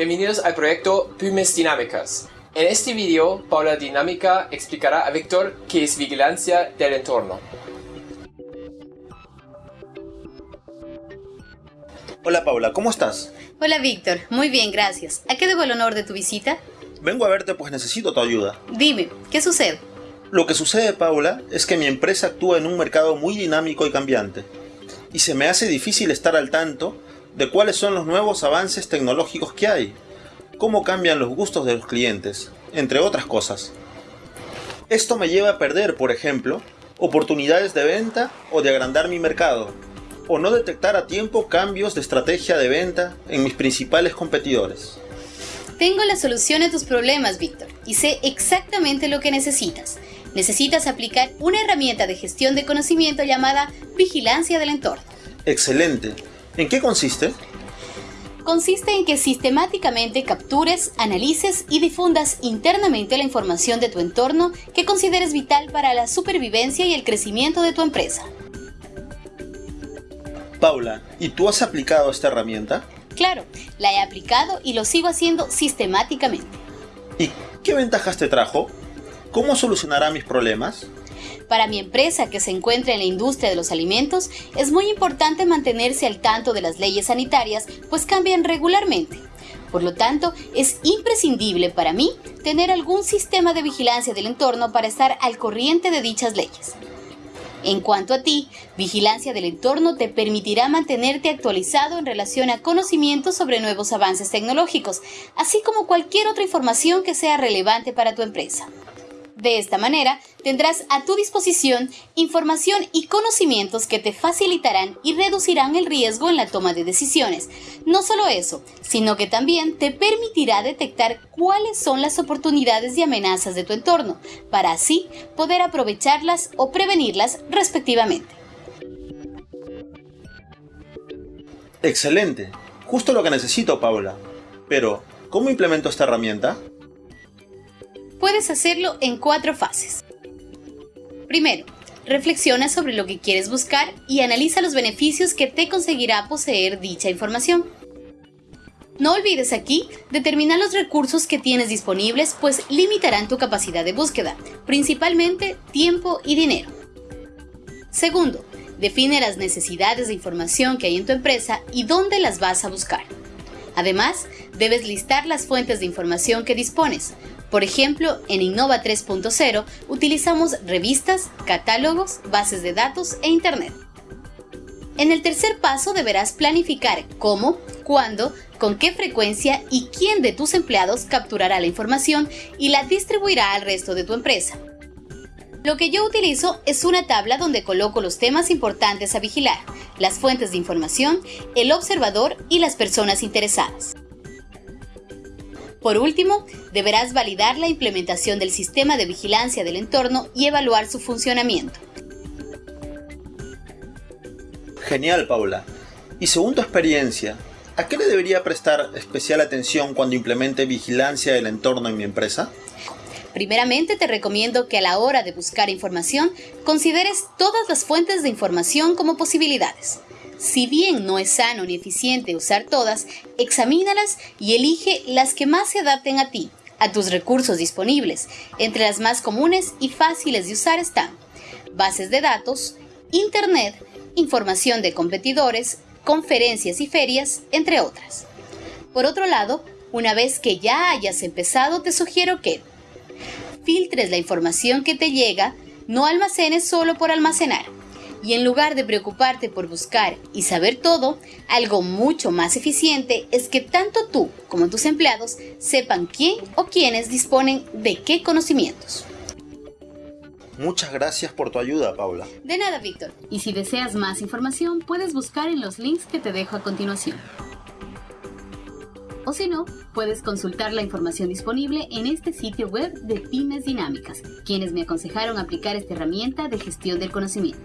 Bienvenidos al proyecto Pymes Dinámicas. En este video, Paula Dinámica explicará a Víctor qué es vigilancia del entorno. Hola Paula, ¿cómo estás? Hola Víctor, muy bien, gracias. ¿A qué debo el honor de tu visita? Vengo a verte pues necesito tu ayuda. Dime, ¿qué sucede? Lo que sucede, Paula, es que mi empresa actúa en un mercado muy dinámico y cambiante. Y se me hace difícil estar al tanto de cuáles son los nuevos avances tecnológicos que hay, cómo cambian los gustos de los clientes, entre otras cosas. Esto me lleva a perder, por ejemplo, oportunidades de venta o de agrandar mi mercado, o no detectar a tiempo cambios de estrategia de venta en mis principales competidores. Tengo la solución a tus problemas, Víctor, y sé exactamente lo que necesitas. Necesitas aplicar una herramienta de gestión de conocimiento llamada vigilancia del entorno. Excelente. ¿En qué consiste? Consiste en que sistemáticamente captures, analices y difundas internamente la información de tu entorno que consideres vital para la supervivencia y el crecimiento de tu empresa. Paula, ¿y tú has aplicado esta herramienta? Claro, la he aplicado y lo sigo haciendo sistemáticamente. ¿Y qué ventajas te trajo? ¿Cómo solucionará mis problemas? Para mi empresa que se encuentra en la industria de los alimentos, es muy importante mantenerse al tanto de las leyes sanitarias, pues cambian regularmente. Por lo tanto, es imprescindible para mí tener algún sistema de vigilancia del entorno para estar al corriente de dichas leyes. En cuanto a ti, vigilancia del entorno te permitirá mantenerte actualizado en relación a conocimientos sobre nuevos avances tecnológicos, así como cualquier otra información que sea relevante para tu empresa. De esta manera, tendrás a tu disposición información y conocimientos que te facilitarán y reducirán el riesgo en la toma de decisiones. No solo eso, sino que también te permitirá detectar cuáles son las oportunidades y amenazas de tu entorno, para así poder aprovecharlas o prevenirlas respectivamente. Excelente. Justo lo que necesito, Paula. Pero, ¿cómo implemento esta herramienta? Puedes hacerlo en cuatro fases. Primero, reflexiona sobre lo que quieres buscar y analiza los beneficios que te conseguirá poseer dicha información. No olvides aquí determinar los recursos que tienes disponibles, pues limitarán tu capacidad de búsqueda, principalmente tiempo y dinero. Segundo, define las necesidades de información que hay en tu empresa y dónde las vas a buscar. Además, debes listar las fuentes de información que dispones, por ejemplo, en Innova 3.0 utilizamos revistas, catálogos, bases de datos e Internet. En el tercer paso deberás planificar cómo, cuándo, con qué frecuencia y quién de tus empleados capturará la información y la distribuirá al resto de tu empresa. Lo que yo utilizo es una tabla donde coloco los temas importantes a vigilar, las fuentes de información, el observador y las personas interesadas. Por último, deberás validar la implementación del sistema de vigilancia del entorno y evaluar su funcionamiento. Genial, Paula. Y según tu experiencia, ¿a qué le debería prestar especial atención cuando implemente vigilancia del entorno en mi empresa? Primeramente te recomiendo que a la hora de buscar información consideres todas las fuentes de información como posibilidades. Si bien no es sano ni eficiente usar todas, examínalas y elige las que más se adapten a ti, a tus recursos disponibles. Entre las más comunes y fáciles de usar están bases de datos, Internet, información de competidores, conferencias y ferias, entre otras. Por otro lado, una vez que ya hayas empezado, te sugiero que filtres la información que te llega, no almacenes solo por almacenar y en lugar de preocuparte por buscar y saber todo, algo mucho más eficiente es que tanto tú como tus empleados sepan quién o quiénes disponen de qué conocimientos. Muchas gracias por tu ayuda, Paula. De nada, Víctor. Y si deseas más información, puedes buscar en los links que te dejo a continuación. O si no, puedes consultar la información disponible en este sitio web de Pymes Dinámicas, quienes me aconsejaron aplicar esta herramienta de gestión del conocimiento.